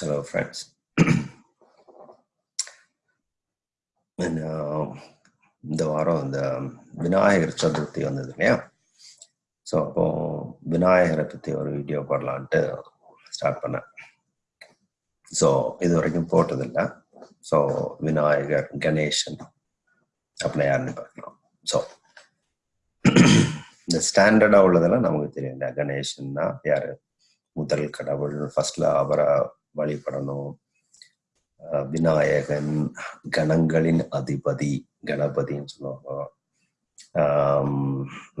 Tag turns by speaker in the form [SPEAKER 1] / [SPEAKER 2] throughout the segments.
[SPEAKER 1] Hello, friends. And, um, இந்த வாரம் இந்த விநாயகர் சதுர்த்தி வந்தது இல்லையா? ஸோ அப்போ விநாயகரை பற்றி ஒரு வீடியோ போடலான்ட்டு ஸ்டார்ட் பண்ணேன். ஸோ இது வரைக்கும் போட்டதில்லை. ஸோ விநாயகர் கணேசன் அப்படின்னா யாருன்னு பார்க்கலாம். ஸோ இந்த ஸ்டாண்டர்டாக உள்ளதெல்லாம் நமக்கு தெரியும் இல்லையா? கணேசன்னா யாரு? முதல் கடவுள் ஃபர்ஸ்ட்ல அவரை வழிபடணும். விநாயகன் கணங்களின் அதிபதி கணபதின்னு சொல்லுவாங்க.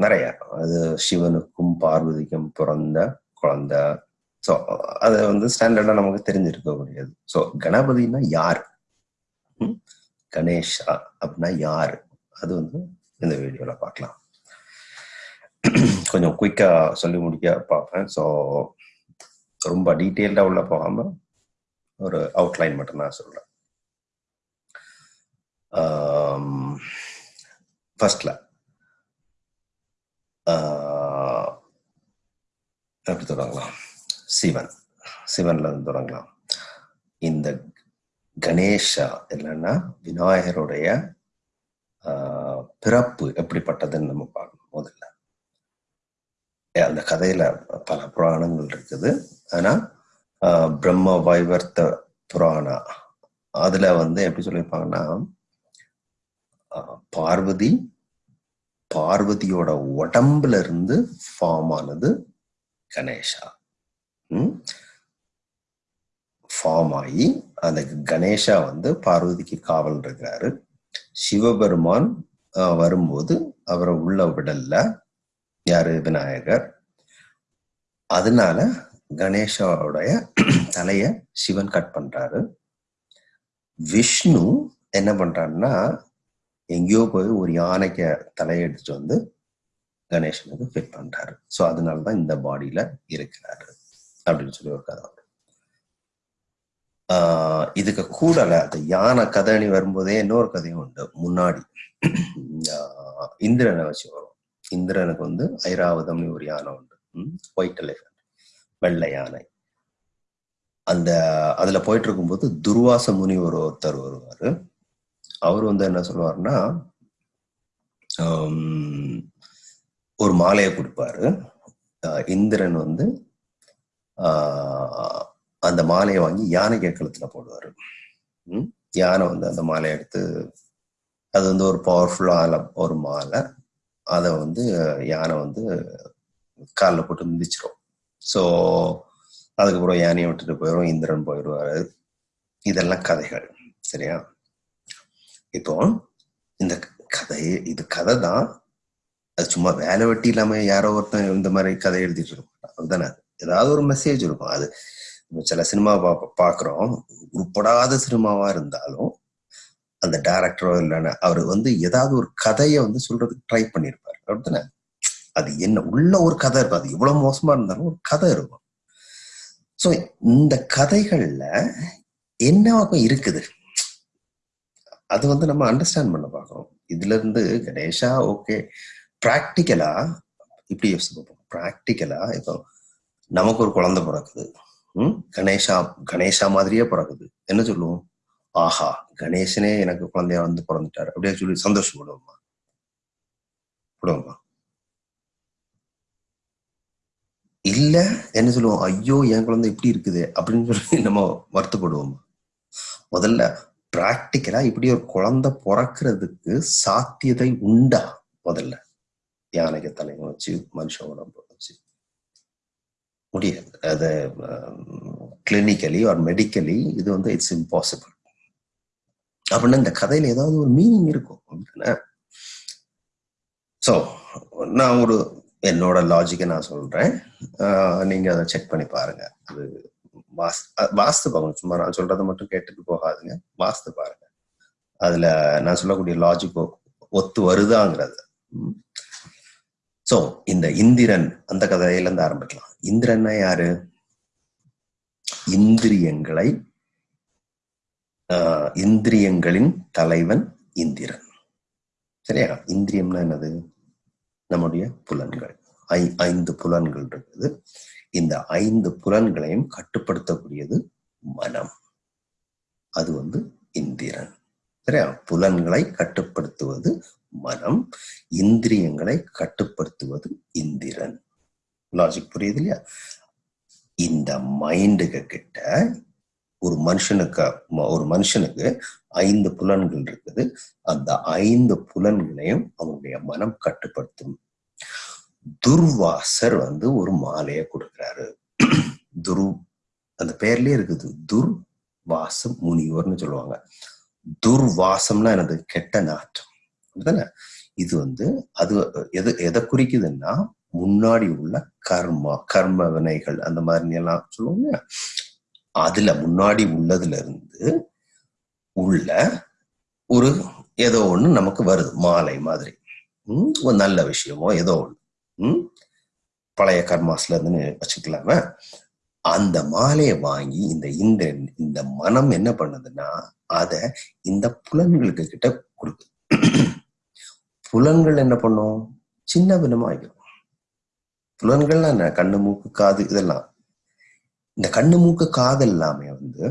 [SPEAKER 1] நிறைய. அது சிவனுக்கும் பார்வதிக்கும் பிறந்த குழந்தை. ஸோ அது வந்து ஸ்டாண்டர்டா நமக்கு தெரிஞ்சிருக்கக்கூடியது. ஸோ கணபதினா யார்? கணேஷா அப்படின்னா யார்? அது வந்து இந்த வீடியோல பார்க்கலாம். கொஞ்சம் குயிக்கா சொல்லி முடிக்க பார்ப்பேன். ஸோ ரொம்ப டீட்டெயில்டா உள்ள போகாம ஒரு அவுட்லைன் மட்டும் நான் சொல்றேன். ஃபர்ஸ்ட்ல எப்படி தொடங்கலாம்? சிவன். சிவன்ல இருந்து தொடங்கலாம். இந்த கணேஷா இல்லைன்னா விநாயகருடைய ஆஹ், பிறப்பு எப்படிப்பட்டதுன்னு நம்ம பார்க்கணும் முதல்ல அந்த கதையில பல புராணங்கள் இருக்குது. ஆனா பிரம்ம வைவர்த்த புராணா? அதுல வந்து எப்படி சொல்லியிருப்பாங்கன்னா ஆஹ், பார்வதி பார்வதியோட உடம்புல இருந்து ஃபார்ம் ஆனது கணேஷா. ஃபார்ம் ஆகி அந்த கணேஷா வந்து பார்வதிக்கு காவல் இருக்கிறாரு. சிவபெருமான் வரும்போது அவரை உள்ள விடல. யாரு? விநாயகர். அதனால கணேஷாவுடைய தலைய சிவன் கட் பண்றாரு. விஷ்ணு என்ன பண்றாருன்னா எங்கேயோ போய் ஒரு யானைக்கு தலையை வந்து கணேசனுக்கு ஃபிட் பண்றாரு. ஸோ அதனாலதான் இந்த பாடியில இருக்கிறாரு அப்படின்னு சொல்லி ஒரு கதை ஆஹ் இதுக்கு கூடல அந்த யானை கதைனி வரும்போதே இன்னொரு கதையும் உண்டு. முன்னாடி ஆஹ் இந்திரனை வச்சு வரும். இந்திரனுக்கு வந்து ஐராவதம்னு ஒரு யானை உண்டு. ஒயிட் எலிஃபன் வெள்ளை யானை அந்த அதுல போயிட்டு இருக்கும்போது துர்வாச முனி ஒரு ஒருத்தர் வருவாரு. அவர் வந்து என்ன சொல்லுவாருன்னா ஒரு மாலையை கொடுப்பாரு. இந்திரன் வந்து ஆஹ் அந்த மாலையை வாங்கி யானைக்கு கழுத்துல போடுவாரு. யானை வந்து அந்த மாலையை எடுத்து அது வந்து ஒரு பவர்ஃபுல்லான ஒரு மாலை. அதை வந்து யானை வந்து காலில் போட்டு மிதிச்சிரும். ஸோ அதுக்கப்புறம் யானையை விட்டுட்டு போயிடும் இந்திரன் போயிடுவாரு. இதெல்லாம் கதைகள் சரியா? இப்போ இந்த கதை இது கதை தான் அது சும்மா வேலை வெட்டி இல்லாம யாரோ ஒருத்தன் இந்த மாதிரி கதை எழுதிட்டு இருக்க மாட்டான் அதுதானே ஏதாவது ஒரு மெசேஜ் இருக்கும். அது சில சினிமா பா பாக்குறோம் உருப்படாத சினிமாவா இருந்தாலும் அந்த டேரக்டரோ இல்லைன்னா அவர் வந்து ஏதாவது ஒரு கதையை வந்து சொல்றதுக்கு ட்ரை பண்ணியிருப்பாரு. அப்படித்தானே அது என்ன உள்ள ஒரு கதை இருக்கும். அது எவ்வளவு மோசமா இருந்தாலும் ஒரு கதை இருக்கும். சோ இந்த கதைகள்ல என்ன இருக்குது? அது வந்து நம்ம அண்டர்ஸ்டாண்ட் பண்ண பாக்குறோம் இதுல இருந்து கணேஷா ஓகே ப்ராக்டிக்கலா இப்படி யோசிச்சு பார்ப்போம். ப்ராக்டிக்கலா இப்போ நமக்கு ஒரு குழந்தை பிறக்குது. ம்? கணேஷா கணேஷா மாதிரியே பிறக்குது. என்ன சொல்லுவோம்? ஆஹா கணேசனே எனக்கு குழந்தையா வந்து பிறந்துட்டாரு. அப்படியே சொல்லி சந்தோஷப்படுவோமா? விடுவோமா? இல்ல என்ன சொல்லுவோம்? ஐயோ என் குழந்தை இப்படி இருக்குது அப்படின்னு சொல்லி நம்ம வருத்தப்படுவோமா. முதல்ல பிராக்டிக்கலா இப்படி ஒரு குழந்தை பிறக்கிறதுக்கு சாத்தியதை உண்டா? முதல்ல யானைக்கு தலைங்க வச்சு மனுஷ உடம்பு வச்சு. முடியாது. அது கிளினிக்கலி ஆர் மெடிக்கலி இது வந்து இட்ஸ் இம்பாசிபிள் அப்படின்னா இந்த கதையில ஏதாவது ஒரு மீனிங் இருக்கும். அப்படின்னா ஸோ நான் ஒரு என்னோட லாஜிக்கை நான் சொல்றேன். நீங்க அதை செக் பண்ணி பாருங்க. அது வாஸ் வாஸ்து பாருங்க. சும்மா நான் சொல்றதை மட்டும் கேட்டுட்டு போகாதுங்க. வாஸ்து பாருங்க. அதுல நான் சொல்லக்கூடிய லாஜிக் ஒத்து வருதாங்கிறது. சோ இந்த இந்திரன் அந்த கதையில இருந்து ஆரம்பிக்கலாம். இந்திரன்னா யாரு? இந்திரியங்களை ஆஹ் இந்திரியங்களின் தலைவன் இந்திரன். சரியா? இந்திரியம்னா என்னது? நம்முடைய புலன்கள். ஐ ஐந்து புலன்கள் இருக்குது. இந்த ஐந்து புலன்களையும் கட்டுப்படுத்தக்கூடியது மனம். அது வந்து இந்திரன். சரியா? புலன்களை கட்டுப்படுத்துவது மனம். இந்திரியங்களை கட்டுப்படுத்துவது இந்திரன். லாஜிக் புரியுது இல்லையா? இந்த மைண்டுக கிட்ட ஒரு மனுஷனுக்கு ஒரு மனுஷனுக்கு ஐந்து புலன்கள் இருக்குது. அந்த ஐந்து புலன்களையும் அவனுடைய மனம் கட்டுப்படுத்தும். துர்வாசர் வந்து ஒரு மாலையை கொடுக்கிறாரு. துரு அந்த பேர்லயே இருக்குது. துர்வாசம் முனிவர்னு சொல்லுவாங்க. துர்வாசம்னா எனது கெட்ட நாற்றம். அப்படிதானே? இது வந்து அது எது எதை குறிக்குதுன்னா முன்னாடி உள்ள கர்மா கர்ம வினைகள் அந்த மாதிரி எல்லாம் சொல்லுவாங்க அதுல முன்னாடி உள்ளதுல இருந்து உள்ள ஒரு ஏதோ ஒண்ணு நமக்கு வருது. மாலை மாதிரி. உம் ஒரு நல்ல விஷயமோ ஏதோ ஒண்ணு. உம் பழைய கர்மாஸ்ல இருந்து வச்சுக்கலாம. அந்த மாலையை வாங்கி இந்த இந்த இந்த மனம் என்ன பண்ணுதுன்னா அத இந்த புலன்களுக்கு கிட்ட கொடுக்குது புலன்கள் என்ன பண்ணும்? சின்ன பின்னமாகிடும் புலன்கள்லாம் என்ன? கண்ணு மூக்கு காது இதெல்லாம். இந்த கண்ணு மூக்கு காது எல்லாமே வந்து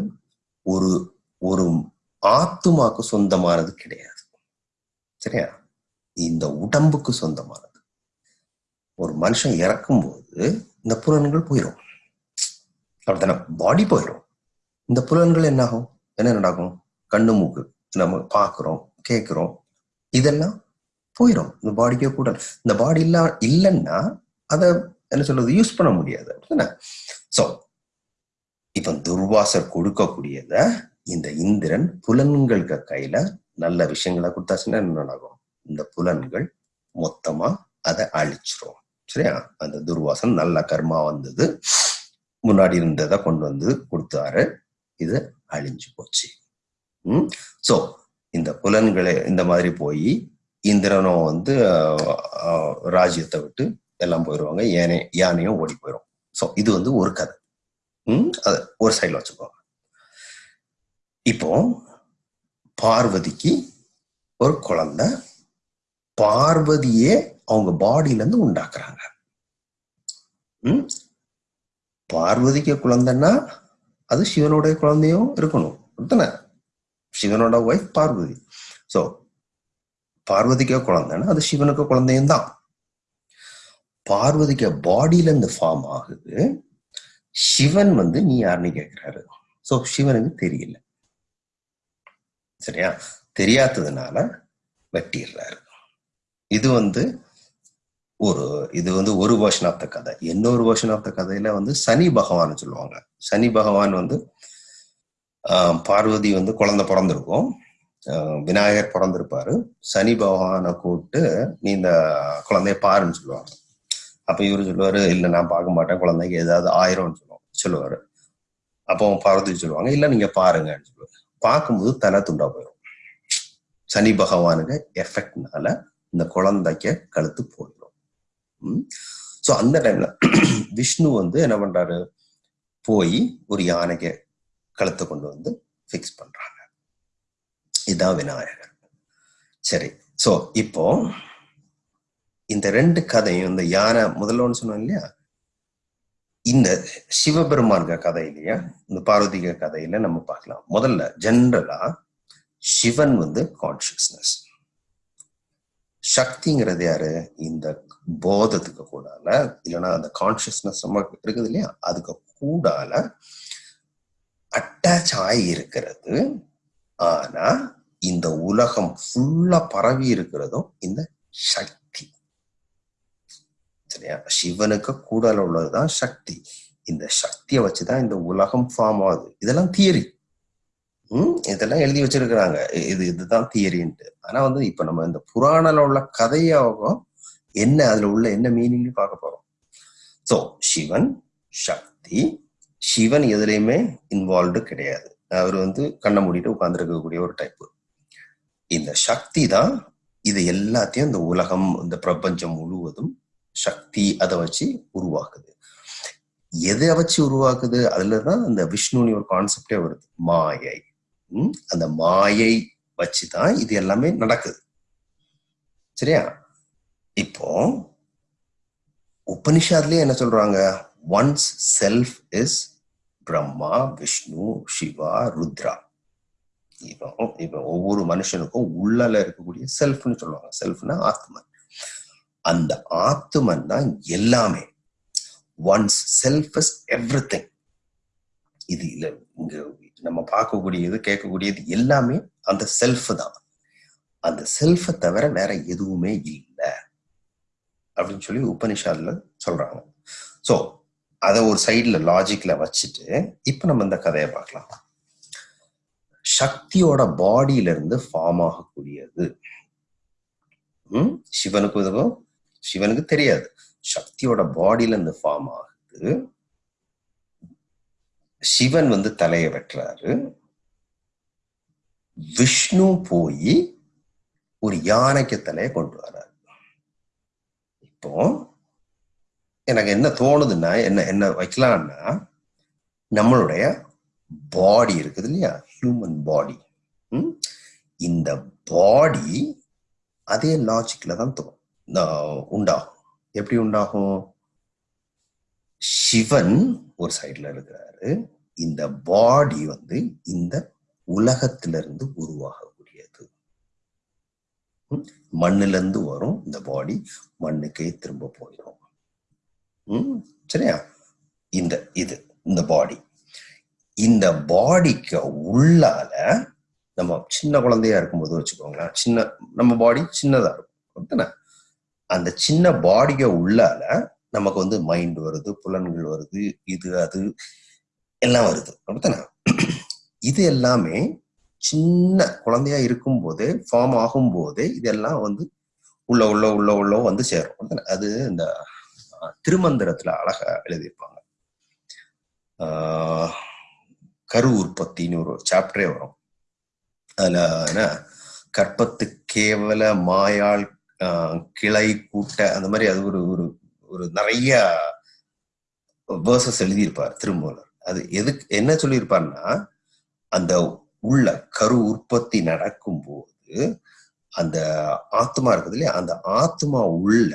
[SPEAKER 1] ஒரு ஒரு ஆத்துமாக்கு சொந்தமானது கிடையாது. சரியா? இந்த உடம்புக்கு சொந்தமானது. ஒரு மனுஷன் இறக்கும் போது இந்த புலன்கள் போயிடும் அப்படித்தானே? பாடி போயிடும் இந்த புலன்கள் என்ன ஆகும் என்ன நடக்கும்? கண்ணு மூக்கு நம்ம பார்க்குறோம் கேட்குறோம். இதெல்லாம் போயிடும் இந்த பாடிக்கே கூட. இந்த பாடி இல்ல இல்லைன்னா அதை என்ன சொல்றது? யூஸ் பண்ண முடியாது. அப்படித்தானே? ஸோ இவன் துர்வாசர் கொடுக்கக்கூடியத இந்த இந்திரன் புலன்களுக்கு கையில நல்ல விஷயங்களை கொடுத்தாச்சுன்னா என்ன நடக்கும்? இந்த புலன்கள் மொத்தமா அதை அழிச்சிரும். சரியா? அந்த துர்வாசன் நல்ல கர்மா வந்தது. முன்னாடி இருந்ததை கொண்டு வந்து கொடுத்தாரு. இது அழிஞ்சு போச்சு. உம் சோ இந்த புலன்களை இந்த மாதிரி போய் இந்திரனும் வந்து ராஜ்யத்தை விட்டு எல்லாம் போயிடுவாங்க யானை யானையும் ஓடி போயிடும் ஸோ இது வந்து ஒரு கதை. அது ஒரு சைடில் வச்சுக்கோங்க இப்போ பார்வதிக்கு ஒரு குழந்தை பார்வதியே அவங்க பாடியில இருந்து உண்டாக்குறாங்க பார்வதிக்கு குழந்தைன்னா அது சிவனுடைய குழந்தையும் இருக்கணும். தானே சிவனோட ஒய்ஃப் பார்வதி. ஸோ பார்வதிக்கு குழந்தைன்னா அது சிவனுக்கு குழந்தையும் தான் பார்வதிக்கு பாடியில இருந்து ஃபார்ம் ஆகுது. சிவன் வந்து நீ யாருன்னு கேட்கிறாரு. சோ சிவனுக்கு தெரியல. சரியா? தெரியாததுனால வெட்டிடுறாரு. இது வந்து ஒரு இது வந்து ஒரு வருஷன் ஆஃப் த கதை. இன்னொரு வருஷன் ஆஃப் த கதையில வந்து சனி பகவான் சொல்லுவாங்க. சனி பகவான் வந்து பார்வதி வந்து குழந்தை பிறந்திருக்கும். விநாயகர் பிறந்திருப்பாரு. சனி பகவானை கூப்பிட்டு நீ இந்த குழந்தைய பாருன்னு சொல்லுவாங்க. அப்ப இவரு சொல்லுவாரு இல்ல நான் பார்க்க மாட்டேன் குழந்தைக்கு ஏதாவது ஆயிரம்னு சொல்லுவோம் சொல்லுவாரு. அப்போ பார்வதி சொல்லுவாங்க இல்ல நீங்க பாருங்கன்னு சொல்லுவாரு. பார்க்கும்போது தலை துண்டா போயிடும் சனி பகவானுக்கு எஃபெக்ட்னால இந்த குழந்தைக்கு கழுத்து போயிடும் ஸோ அந்த டைம்ல விஷ்ணு வந்து என்ன பண்றாரு? போய் ஒரு யானைக்கு கழுத்தை கொண்டு வந்து ஃபிக்ஸ் பண்றாங்க. இதுதான் விநாயகர். சரி. ஸோ இப்போ இந்த ரெண்டு கதையும் இந்த யானை முதல்ல ஒன்று சொன்னோம் இல்லையா? இந்த சிவபெருமான்க கதை இல்லையா இந்த பார்வதிக கதையில நம்ம பார்க்கலாம். முதல்ல ஜென்ரலா சிவன் வந்து கான்சியஸ்னஸ் சக்திங்கிறது யாரு? இந்த போதத்துக்கு கூடால இல்லைன்னா அந்த கான்சியஸ்னஸ் நம்ம இருக்குது இல்லையா? அதுக்கு கூடால அட்டாச் ஆகி இருக்கிறது ஆனா இந்த உலகம் ஃபுல்லா பரவி இருக்கிறதும் இந்த சக்தி சரியா சிவனுக்கு கூடல உள்ளதுதான் சக்தி. இந்த சக்தியை வச்சுதான் இந்த உலகம் ஃபார்ம் ஆகுது. இதெல்லாம் தியரி உம் இதெல்லாம் எழுதி வச்சிருக்கிறாங்க. இது இதுதான் தியரின்ட்டு ஆனா வந்து இப்ப நம்ம இந்த புராணல உள்ள கதையாகும் என்ன? அதுல உள்ள என்ன மீனிங் பார்க்க போறோம். சோ சிவன் சக்தி சிவன் எதுலையுமே இன்வால்வ்டு கிடையாது. அவர் வந்து கண்ணை மூடிட்டு உட்கார்ந்துருக்கக்கூடிய ஒரு டைப்பு இந்த சக்தி தான் இது எல்லாத்தையும் இந்த உலகம் இந்த பிரபஞ்சம் முழுவதும் சக்தி அதை வச்சு உருவாக்குது. எதை வச்சு உருவாக்குது? அதுலதான் அந்த விஷ்ணுன்னு ஒரு கான்செப்டே வருது. மாயை. அந்த மாயை வச்சுதான் இது எல்லாமே நடக்குது. சரியா? இப்போ உபனிஷாத்லயே என்ன சொல்றாங்க? One's self is Brahma Vishnu Shiva Rudra இப்போ இப்போ ஒவ்வொரு மனுஷனுக்கும் உள்ளல இருக்கக்கூடிய செல்ஃப்னு சொல்லுவாங்க. செல்ஃப்னா ஆத்மன். அந்த ஆத்துமன் தான் எல்லாமே. Once self is everything இது இல்லை இங்க நம்ம பார்க்கக்கூடியது கேட்கக்கூடியது எல்லாமே அந்த செல்ஃப் தான். அந்த செல்ஃபை தவிர வேற எதுவுமே இல்லை. அப்படின்னு சொல்லி உபனிஷாதுல சொல்றாங்க. ஸோ அதை ஒரு சைட்ல லாஜிக்ல வச்சுட்டு இப்ப நம்ம இந்த கதையை பார்க்கலாம். சக்தியோட பாடியில இருந்து ஃபார்ம் ஆகக்கூடியது. உம் சிவனுக்கு உதவும் சிவனுக்கு தெரியாது. சக்தியோட பாடியில இருந்து ஃபார்ம் ஆகுது. சிவன் வந்து தலையை வெட்டுறாரு. விஷ்ணு போய் ஒரு யானைக்கு தலையை கொண்டு வர்றாரு இப்போ எனக்கு என்ன தோணுதுன்னா என்ன என்ன வைக்கலாம்னா நம்மளுடைய பாடி இருக்குது இல்லையா? ஹியூமன் பாடி இந்த பாடி அதே லாஜிக்ல தான் தோணும். உண்டாகும். எப்படி உண்டாகும்? சிவன் ஒரு சைடுல இருக்கிறாரு. இந்த பாடி வந்து இந்த உலகத்திலிருந்து உருவாகக்கூடியது. ம்? மண்ணுல இருந்து வரும் இந்த பாடி மண்ணுக்கே திரும்ப போயிடும். உம் சரியா? இந்த இது இந்த பாடி இந்த பாடிக்கு உள்ளால நம்ம சின்ன குழந்தையா இருக்கும்போது வச்சுக்கோங்களேன் சின்ன நம்ம பாடி சின்னதா இருக்கும். அப்படித்தானே? அந்த சின்ன பாடிய உள்ளால நமக்கு வந்து மைண்ட் வருது புலன்கள் வருது இது அது எல்லாம் வருது. அப்படித்தானே? இது எல்லாமே சின்ன குழந்தையா இருக்கும் போதே ஃபார்ம் ஆகும் போதே இதெல்லாம் வந்து உள்ள உள்ள உள்ள உள்ள வந்து சேரும். அது இந்த திருமந்திரத்துல அழகா எழுதியிருப்பாங்க. ஆஹ், கரு உற்பத்தின்னு ஒரு சாப்டரே வரும். அதுல என்ன? கற்பத்து கேவல மாயால் கிளை கூட்ட அந்த மாதிரி அது ஒரு ஒரு ஒரு நிறைய வேர்சஸ் எழுதியிருப்பார் திருமூலர். அது எதுக்கு என்ன சொல்லியிருப்பார்னா அந்த உள்ள கரு உற்பத்தி நடக்கும்போது அந்த ஆத்மா இருக்குது இல்லையா? அந்த ஆத்மா உள்ள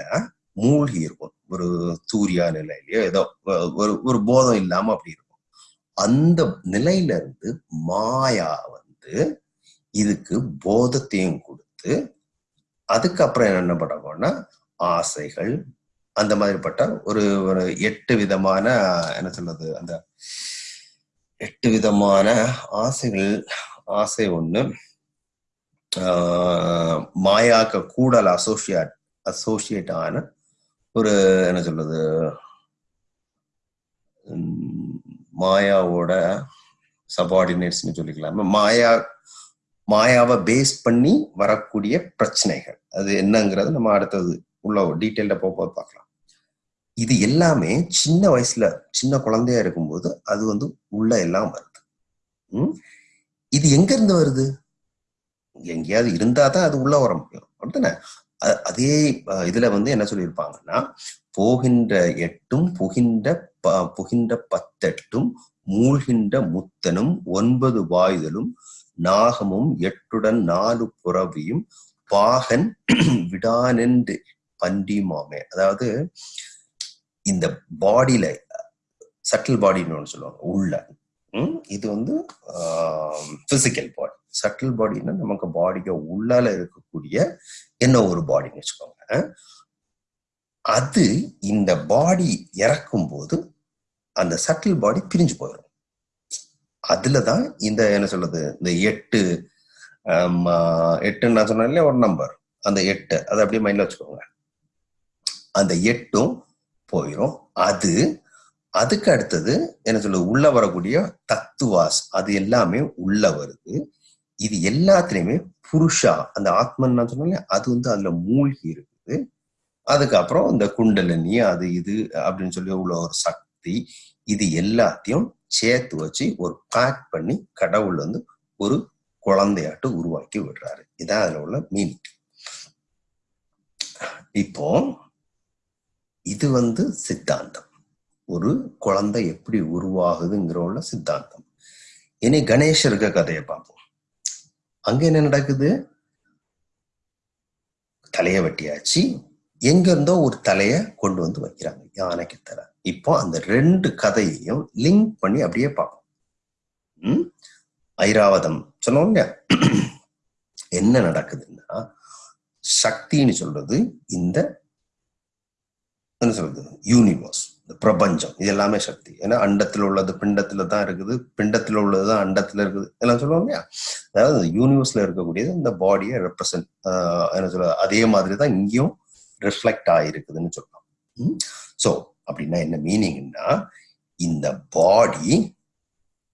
[SPEAKER 1] மூழ்கி இருக்கும். ஒரு தூரியா நிலையிலயோ ஏதோ ஒரு ஒரு போதம் இல்லாம அப்படி இருக்கும். அந்த நிலையில இருந்து மாயா வந்து இதுக்கு போதத்தையும் கொடுத்து அதுக்கப்புறம் என்ன பண்ணணும்னா ஆசைகள் அந்த மாதிரிப்பட்ட ஒரு ஒரு எட்டு விதமான என்ன சொல்றது அந்த எட்டு விதமான ஆசைகள். ஆசை ஒண்ணு ஆஹ் மாயாக்க கூடல் அசோசியேட் அசோசியேட் ஆன ஒரு என்ன சொல்றது உம், மாயாவோட சபார்டினேட்ஸ்னு சொல்லிக்கலாமா. மாயா மாயாவை பேஸ் பண்ணி வரக்கூடிய பிரச்சனைகள். அது என்னங்கிறது நம்ம அடுத்தது உள்ள டீட்டெயில்ட போகும்போது பார்க்கலாம். இது எல்லாமே சின்ன வயசுல சின்ன குழந்தையா இருக்கும்போது அது வந்து உள்ள எல்லாம் வருது. உம் இது எங்க இருந்து வருது? எங்கேயாவது இருந்தா தான் அது உள்ள வர முடியும். அப்படித்தானே? அதே இதுல வந்து என்ன சொல்லியிருப்பாங்கன்னா போகின்ற எட்டும் புகின்ற ப- புகின்ற பத்தெட்டும் மூழ்கின்ற முத்தனும் ஒன்பது வாயுதலும் நாகமும் எட்டுடன் நாலு புறவியும் பாகன் விடானென்று பண்டிமாமே அதாவது இந்த பாடியில சட்டில் பாடின்னு சொல்லுவாங்க உள்ள. இது வந்து பிசிக்கல் பாடி சட்டில் பாடின்னா நமக்கு பாடிக்கு உள்ளால இருக்கக்கூடிய என்ன ஒரு பாடின்னு வச்சுக்கோங்க அது இந்த பாடி இறக்கும் போது அந்த சட்டில் பாடி பிரிஞ்சு போயிடும் அதுலதான் இந்த என்ன சொல்றது இந்த எட்டு ஆஹ், எட்டுன்னு நான் சொன்னேன் ஒரு நம்பர் அந்த எட்டு அதை அப்படியே மைண்ட்ல வச்சுக்கோங்க. அந்த எட்டும் போயிடும் அது அதுக்கு அடுத்தது என்ன சொல்றது உள்ள வரக்கூடிய தத்துவாஸ் அது எல்லாமே உள்ள வருது. இது எல்லாத்துலயுமே புருஷா அந்த ஆத்மன் நான் சொன்னேன் அது வந்து அதுல மூழ்கி இருக்குது. அதுக்கப்புறம் இந்த குண்டலினி அது இது அப்படின்னு சொல்லி உள்ள ஒரு சக்தி இது எல்லாத்தையும் சேர்த்து வச்சு ஒரு பேக் பண்ணி கடவுள் வந்து ஒரு குழந்தையாட்டு உருவாக்கி விடுறாரு. இதான் அதுல உள்ள மீனிங் இப்போ இது வந்து சித்தாந்தம். ஒரு குழந்தை எப்படி உருவாகுதுங்கிற உள்ள சித்தாந்தம். இனி கணேசருக்கு கதையை பார்ப்போம். அங்க என்ன நடக்குது? தலைய வெட்டியாச்சு. எங்க இருந்தோ ஒரு தலைய கொண்டு வந்து வைக்கிறாங்க. யானைக்கு தலை. இப்போ அந்த ரெண்டு கதையையும் லிங்க் பண்ணி அப்படியே பார்ப்போம். ஐராவதம். சொன்னோம் இல்லையா? என்ன நடக்குதுன்னா சக்தின்னு சொல்றது இந்த என்ன சொல்றது? யூனிவர்ஸ் இந்த பிரபஞ்சம். இது எல்லாமே சக்தி. ஏன்னா அண்டத்தில் உள்ளது பிண்டத்துல தான் இருக்குது. பிண்டத்துல உள்ளது தான் அண்டத்துல இருக்குது. எல்லாம் சொல்லுவோம் இல்லையா? அதாவது யூனிவர்ஸ்ல இருக்கக்கூடியது இந்த பாடியை ரெப்ரசன்ட் என்ன சொல்ல அதே மாதிரி தான் இங்கேயும் ரிஃப்ளெக்ட் ஆகிருக்குதுன்னு சொல்லலாம் ஸோ அப்படின்னா என்ன மீனிங்னா இந்த பாடி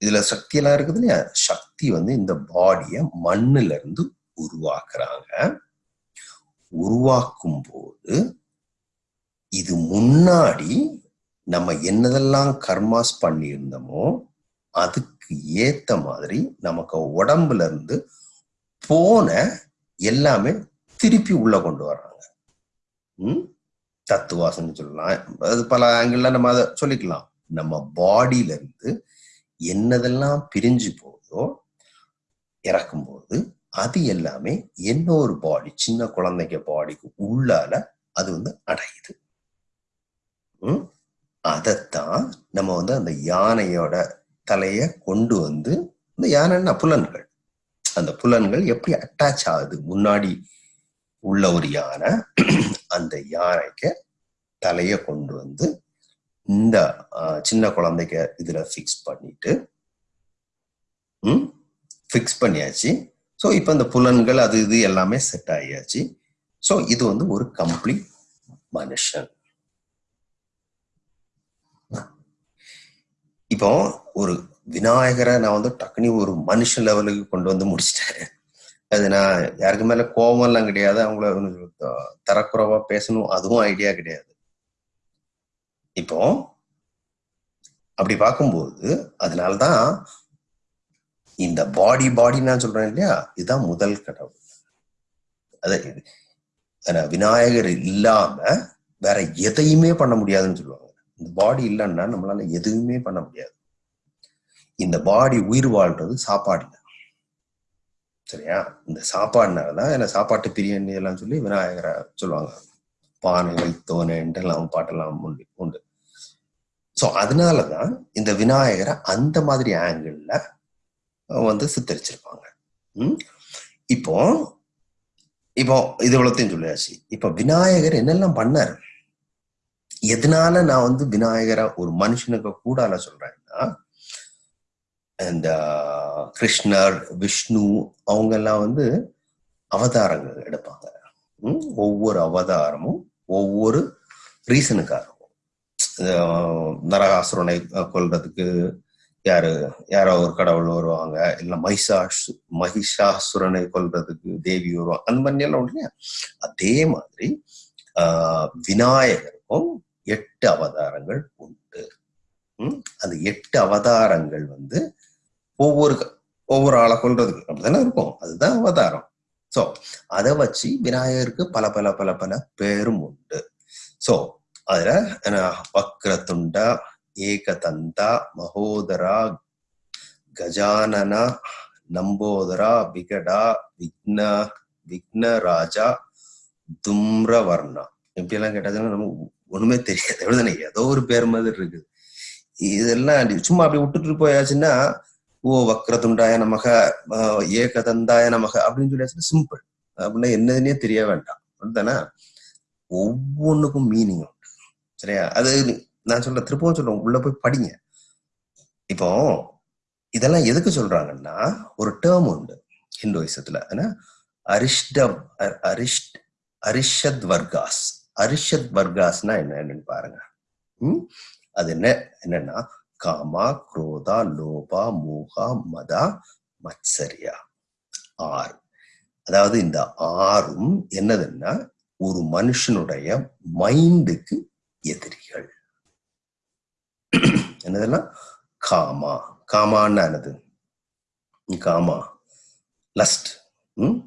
[SPEAKER 1] இதுல சக்தி எல்லாம் இருக்குது இல்லையா? சக்தி வந்து இந்த பாடிய மண்ணுல இருந்து உருவாக்குறாங்க. உருவாக்கும் போது இது முன்னாடி நம்ம என்னதெல்லாம் கர்மாஸ் பண்ணியிருந்தோமோ அதுக்கு ஏத்த மாதிரி நமக்கு உடம்புல இருந்து போன எல்லாமே திருப்பி உள்ள கொண்டு வர்றாங்க. ம்? தத்துவாசன்னு சொல்லலாம். அது பல ஆங்கிள் நம்ம அதை சொல்லிக்கலாம். நம்ம பாடியில இருந்து என்னதெல்லாம் பிரிஞ்சு போகுதோ இறக்கும்போது அது எல்லாமே இன்னொரு பாடி சின்ன குழந்தைங்க பாடிக்கு உள்ளால அது வந்து அடையுது. அதைத்தான் நம்ம வந்து அந்த யானையோட தலைய கொண்டு வந்து இந்த யானைன்னா புலன்கள். அந்த புலன்கள் எப்படி அட்டாச் ஆகுது? முன்னாடி உள்ள ஒரு யானை அந்த யானைக்கு தலைய கொண்டு வந்து இந்த சின்ன குழந்தைக்கு இதுல ஃபிக்ஸ் பண்ணிட்டு ஃபிக்ஸ் பண்ணியாச்சு. ஸோ இப்போ இந்த புலன்கள் அது இது எல்லாமே செட் ஆகியாச்சு. ஸோ இது வந்து ஒரு கம்ப்ளீட் மனுஷன். இப்போ ஒரு விநாயகரை நான் வந்து டக்குனி ஒரு மனுஷ லெவலுக்கு கொண்டு வந்து முடிச்சிட்டேன். அது நான் யாருக்கு மேல கோபம் எல்லாம் கிடையாது. அவங்கள தரக்குறைவா பேசணும். அதுவும் ஐடியா கிடையாது. இப்போ அப்படி பார்க்கும்போது அதனால்தான் இந்த பாடி பாடி நான் சொல்றேன் இல்லையா? இதுதான் முதல் கடவுள். அது விநாயகர் இல்லாம வேற எதையுமே பண்ண முடியாதுன்னு சொல்லுவாங்க. இந்த பாடி இல்லைன்னா நம்மளால எதுவுமே பண்ண முடியாது. இந்த பாடி உயிர் வாழ்றது சாப்பாடு சரியா? இந்த சாப்பாடுனால தான் என்ன சாப்பாட்டு பிரியன் எல்லாம் சொல்லி விநாயகரை சொல்லுவாங்க. பானை வைத்தோனேன்ட்டு எல்லாம் பாட்டெல்லாம் உண்டு உண்டு. ஸோ அதனாலதான் இந்த விநாயகரை அந்த மாதிரி ஆங்கிள் வந்து சித்தரிச்சிருப்பாங்க. இப்போ இப்போ இது இவ்வளோத்தையும் சொல்லியாச்சு. இப்போ விநாயகர் என்னெல்லாம் பண்ணார்? எதனால நான் வந்து விநாயகரை ஒரு மனுஷனுக்கு கூடால சொல்றேன்னா இந்த கிருஷ்ணர் விஷ்ணு அவங்க எல்லாம் வந்து அவதாரங்கள் எடுப்பாங்க. ஒவ்வொரு அவதாரமும் ஒவ்வொரு ரீசனுக்காக இருக்கும் நரகாசுரனை கொல்றதுக்கு யாரு யாரோ ஒரு கடவுள் வருவாங்க. இல்ல மகிஷாசு மகிஷாசுரனை கொல்றதுக்கு தேவி வருவாங்க. அந்த மாதிரி எல்லாம் இல்லையா? அதே மாதிரி ஆஹ் விநாயகருக்கும் எட்டு அவதாரங்கள் உண்டு. அந்த எட்டு அவதாரங்கள் வந்து ஒவ்வொரு ஒவ்வொரு ஆளை கொல்றதுக்கு. அப்படிதானே இருக்கும். அதுதான் அவதாரம். சோ அதை வச்சு விநாயகருக்கு பல பல பல பல பேரும் உண்டு. சோ அதுல என்ன, வக்ரதுண்டா ஏகதந்தா மகோதரா கஜானனா நம்போதரா விகடா விக்ன விக்னராஜா தும்ரவர்ணா. இப்படி எல்லாம் கேட்டாச்சுன்னா நமக்கு ஒண்ணுமே தெரியாது. எப்படிதானே ஏதோ ஒரு பேர் மாதிரி இருக்குது. இதெல்லாம் சும்மா அப்படி விட்டுட்டு போயாச்சுன்னா ஓ வக்ரதுண்டாய நமக ஏகதந்தாய நமக அப்படின்னு சொல்லி சிம்பிள் அப்படின்னா என்னதுன்னே தெரிய வேண்டாம். அப்படிதானே ஒவ்வொன்றுக்கும் மீனிங் உண்டு. சரியா? அது நான் சொல்ல திருப்பவும் சொல்றேன். உள்ள போய் படிங்க. இப்போ இதெல்லாம் எதுக்கு சொல்றாங்கன்னா ஒரு டேர்ம் உண்டு ஹிந்துவிசத்துல ஏன்னா அரிஷ்ட அரிஷ்ட் அரிஷத் வர்காஸ். அரிஷத் வர்காஸ்னா என்ன? என்னன்னு பாருங்க. அது என்ன? என்னன்னா காமா குரோதா லோபா மோகா மதா மத்சரியா. ஆறு. அதாவது இந்த ஆறும் என்னதுன்னா ஒரு மனுஷனுடைய மைண்டுக்கு எதிரிகள். என்னதெல்லாம் காமா. காமான்னா என்னது? காமா. லஸ்ட் ம்?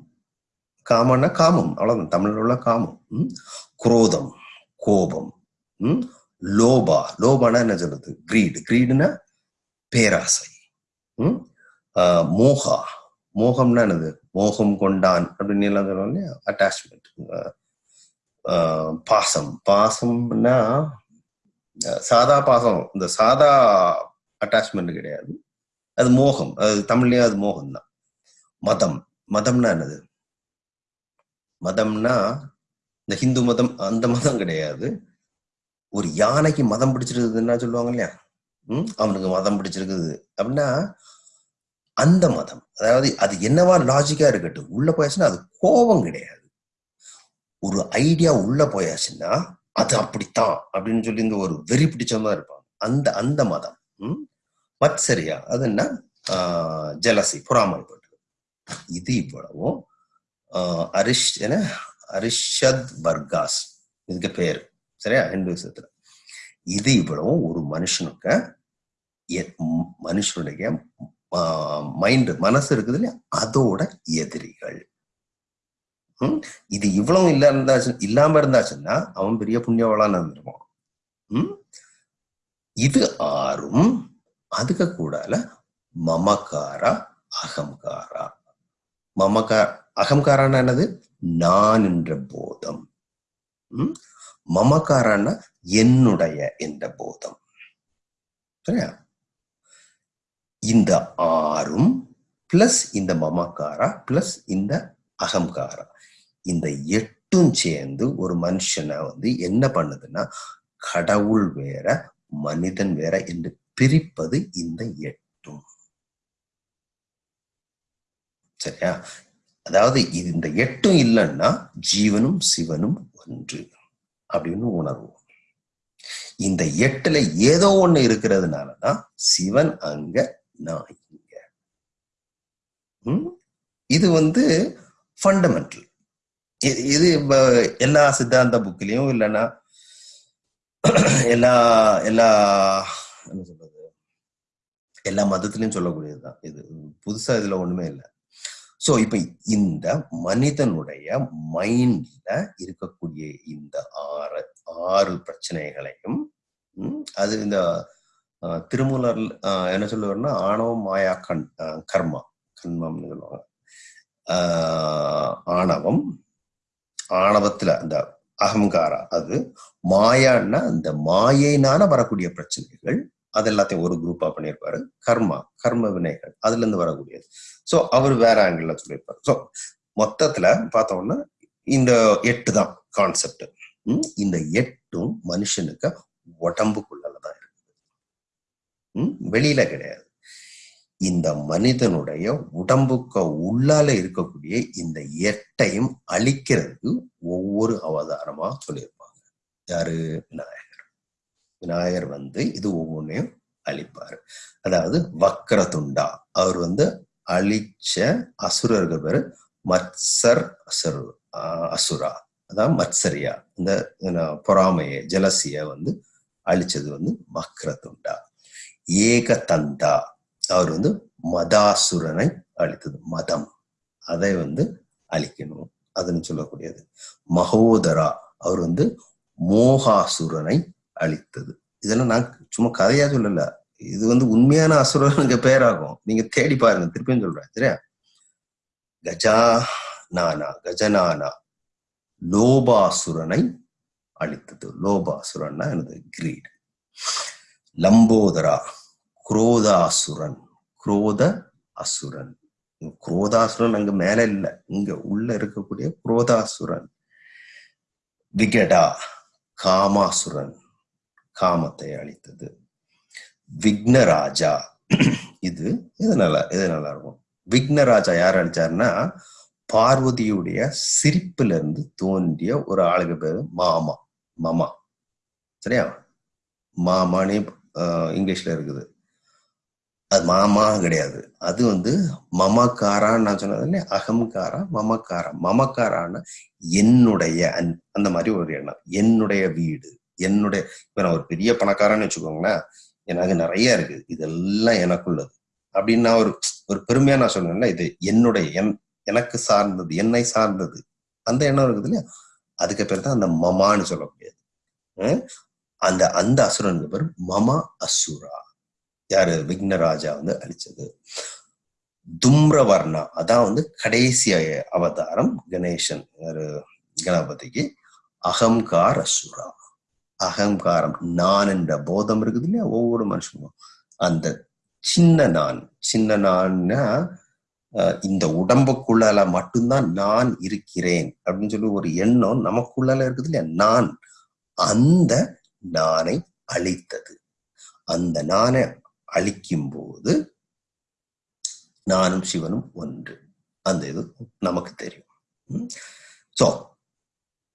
[SPEAKER 1] காமன்னா காமம். அவ்வளவுதான். தமிழ்ல உள்ள காமம். குரோதம். கோபம். ம்? லோபா லோபானா என்ன சொல்றது? கிரீடு. கிரீடுனா பேராசை. ம்? ஆஹ் மோகா. மோகம்னா என்னது? மோகம் கொண்டான் அப்படின்னு எல்லாம் சொல்லுவோம் இல்லையா? அட்டாச்மெண்ட் பாசம். பாசம்னா சாதா பாசம். இந்த சாதா அட்டாச்மெண்ட் கிடையாது. அது மோகம். அது தமிழ்லயே அது மோகம் தான் மதம். மதம்னா என்னது? மதம்னா இந்த ஹிந்து மதம் அந்த மதம் கிடையாது. ஒரு யானைக்கு மதம் பிடிச்சிருக்குதுன்னா சொல்லுவாங்க இல்லையா? உம் அவனுக்கு மதம் பிடிச்சிருக்குது. அப்படின்னா அந்த மதம் அதாவது அது என்னவா லாஜிக்கா இருக்கட்டும் உள்ள போயாச்சுன்னா அது கோபம் கிடையாது. ஒரு ஐடியா உள்ள போயாச்சுன்னா அது அப்படித்தான் அப்படின்னு சொல்லி இந்த ஒரு வெறி பிடிச்சவங்க இருப்பாங்க. அந்த அந்த மதம் உம் மத்சரியா அது என்ன? ஜலசி பொறாமைப்பட்டது இது இவ்வளவும் ஆஹ் அரிஷ் என்ன? அரிஷத் பர்காஸ் இதுக்கு பேர். சரியா? ஹிந்துசத்துல இது இவ்வளவும் ஒரு மனுஷனுக்கு மனுஷனுடைய மைண்ட் மனசு இருக்குது இல்லையா? அதோட எதிரிகள். இது இவ்வளவு இல்ல இருந்தாச்சு இல்லாம இருந்தாச்சுன்னா அவன் பெரிய புண்ணியவளான்னு இருந்திருப்பான். இது ஆறும் அதுக்கு கூடால மமகாரா அகங்காரா மமகா அகங்காரான்னா என்னது? நான் என்ற போதம். உம் மமகாரான்னா என்னுடைய என்ற போதம். சரியா? இந்த ஆறும் பிளஸ் இந்த மமக்காரா பிளஸ் இந்த அகங்காரா. இந்த எட்டும் சேர்ந்து ஒரு மனுஷனை வந்து என்ன பண்ணுதுன்னா கடவுள் வேற மனிதன் வேற என்று பிரிப்பது இந்த எட்டும். சரியா? அதாவது இது இந்த எட்டும் இல்லைன்னா ஜீவனும் சிவனும் ஒன்று. அப்படின்னு உணர்வோம். இந்த எட்டுல ஏதோ ஒண்ணு இருக்கிறதுனாலதான் சிவன் அங்க நான் இங்க. இது வந்து ஃபண்டமெண்டல் இது எல்லா சித்தாந்த புக்லயும் இல்லைன்னா எல்லா எல்லா என்ன சொல்றது? எல்லா மதத்திலையும் சொல்லக்கூடியதுதான். இது புதுசா இதுல ஒண்ணுமே இல்லை. சோ இப்ப இந்த மனிதனுடைய மைண்ட்ல இருக்கக்கூடிய இந்த ஆறு ஆறு பிரச்சனைகளையும் அது இந்த திருமூலர் என்ன சொல்லுவார்னா ஆணவம் மாயா கண் கர்மா கண்மம்னு சொல்லுவாங்க. ஆஹ், ஆணவம் ஆணவத்துல அந்த அகங்காரா அது மாயான்னா அந்த மாயைனால வரக்கூடிய பிரச்சனைகள் அது எல்லாத்தையும் ஒரு குரூப்பா பண்ணியிருப்பாரு. கர்மா கர்ம வினைகள் அதுல இருந்து வரக்கூடியது. ஸோ அவர் வேற ஆங்கிள் சொல்லியிருப்பார். ஸோ மொத்தத்துல பார்த்தோம்னா இந்த எட்டு தான் கான்செப்ட் இந்த எட்டும் மனுஷனுக்கு உடம்புக்குள்ளதான் இருக்குது. வெளியில கிடையாது. இந்த மனிதனுடைய உடம்புக்கு உள்ளால இருக்கக்கூடிய இந்த எட்டையும் அழிக்கிறதுக்கு ஒவ்வொரு அவதாரமா சொல்லியிருப்பாங்க. யாரு? விநாயகர். விநாயகர் வந்து இது ஒவ்வொன்றையும் அழிப்பாரு. அதாவது வக்கரதுண்டா அவர் வந்து அழிச்ச அசுரர்கள் பேரு மத்சர் அசுர் அசுரா. அதான் மத்சரியா. இந்த என்ன, பொறாமைய ஜலசிய வந்து அழிச்சது வந்து வக்ரதுண்டா. ஏகதந்தா. அவர் வந்து மதாசுரனை அழித்தது. மதம். அதை வந்து அழிக்கணும். அதுன்னு சொல்லக்கூடியது. மகோதரா. அவர் வந்து மோகாசுரனை அழித்தது. இதெல்லாம் நான் சும்மா கதையா சொல்லல. இது வந்து உண்மையான அசுரனுக்கு பேராகும். நீங்க தேடி பாருங்க திருப்பியும் சொல்றேன் சரியா? கஜா நானா கஜனானா லோபாசுரனை அழித்தது. லோபாசுரன்னா எனது கிரீட். லம்போதரா குரோதாசுரன் குரோத அசுரன் குரோதாசுரன் அங்க மேல இல்ல. இங்க உள்ள இருக்கக்கூடிய குரோதாசுரன். விகடா காமாசுரன் காமத்தை அழித்தது. விக்னராஜா. இது இது நல்லா இது நல்லா இருக்கும். விக்னராஜா யார் அழிச்சாருன்னா பார்வதியுடைய சிரிப்புல இருந்து தோன்றிய ஒரு ஆளுக்கு பேரு மாமா மாமா. சரியா? மாமானே இங்கிலீஷ்ல இருக்குது. அது மாமா கிடையாது. அது வந்து மமக்காரான்னு நான் சொன்னது இல்லையா? அகம்காரா மமக்காரா? மமக்காரான என்னுடைய அந்த மாதிரி ஒரு எண்ணம். என்னுடைய வீடு என்னுடைய இப்ப நான் ஒரு பெரிய பணக்காரன்னு வச்சுக்கோங்களேன். எனக்கு நிறைய இருக்கு. இதெல்லாம் எனக்குள்ளது. அப்படின்னு நான் ஒரு ஒரு பெருமையா நான் சொன்னேன்ல இது என்னுடைய என் எனக்கு சார்ந்தது என்னை சார்ந்தது. அந்த எண்ணம் இருக்குது இல்லையா? அதுக்கு பேர் தான் அந்த மமான்னு சொல்லக்கூடியது அஹ் அந்த அந்த அசுரனுக்கு பேர்? மமா அசுரா. யாரு? விக்னராஜா வந்து அழிச்சது. தும்ரவர்ணா. அதான் வந்து கடைசி அவதாரம் கணேசன் கணபதிக்கு. அகங்கார் அசுரா. அகங்காரம் நான் என்ற போதம் இருக்குது இல்லையா? ஒவ்வொரு மனுஷனும் அந்த சின்ன நான் சின்ன நான்னா இந்த உடம்புக்குள்ளால மட்டும்தான் நான் இருக்கிறேன் அப்படின்னு சொல்லி ஒரு எண்ணம் நமக்குள்ளால இருக்குது இல்லையா? நான் அந்த நானை அழித்தது. அந்த நானை அழிக்கும் போது நானும் சிவனும் ஒன்று. அந்த இது நமக்கு தெரியும். சோ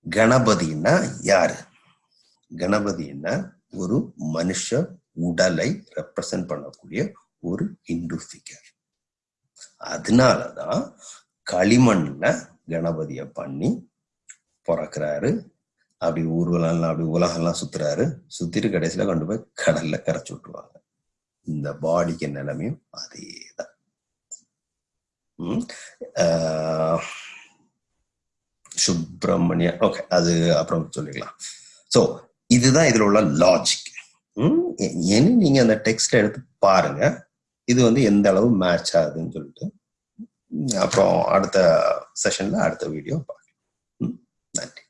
[SPEAKER 1] கணபதினா யாரு? கணபதினா ஒரு மனுஷ உடலை ரெப்ரசன்ட் பண்ணக்கூடிய ஒரு இந்து ஃபிகர் அதனாலதான் களிமண்ல கணபதிய பண்ணி பிறக்கிறாரு. அப்படி ஊர்வலம் அப்படி உலகம்லாம் சுத்துறாரு. சுத்திட்டு கடைசியில கொண்டு போய் கடல்ல கரைச்சு விட்டுருவாங்க. இந்த பாடிக்கு நிலைமையும் அதேதான். சுப்பிரமணிய ஓகே அது அப்புறம் சொல்லிக்கலாம் ஸோ இதுதான் இதுல உள்ள லாஜிக் ஏன்னு நீங்க அந்த டெக்ஸ்ட் எடுத்து பாருங்க. இது வந்து எந்த அளவு மேட்ச் ஆகுதுன்னு சொல்லிட்டு. அப்புறம் அடுத்த செஷன்ல அடுத்த வீடியோ பார்க்கலாம். நன்றி.